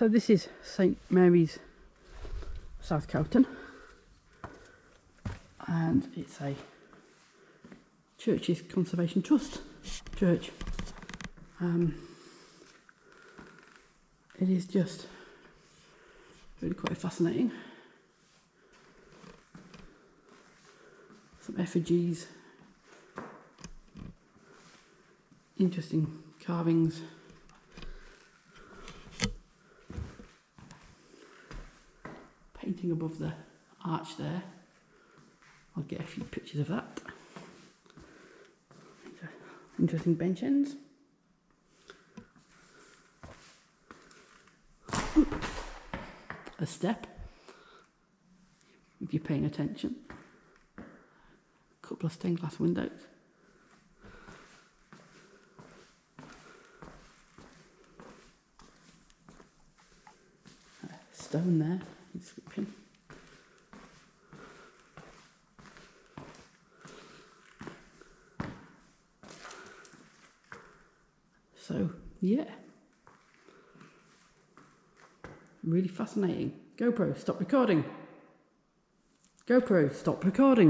So this is St Mary's South Cowton and it's a Churches Conservation Trust church. Um, it is just really quite fascinating. Some effigies, interesting carvings. Painting above the arch there. I'll get a few pictures of that. Interesting bench ends. A step, if you're paying attention. A couple of stained glass windows. stone there, inscription. So, yeah. Really fascinating. GoPro, stop recording. GoPro, stop recording.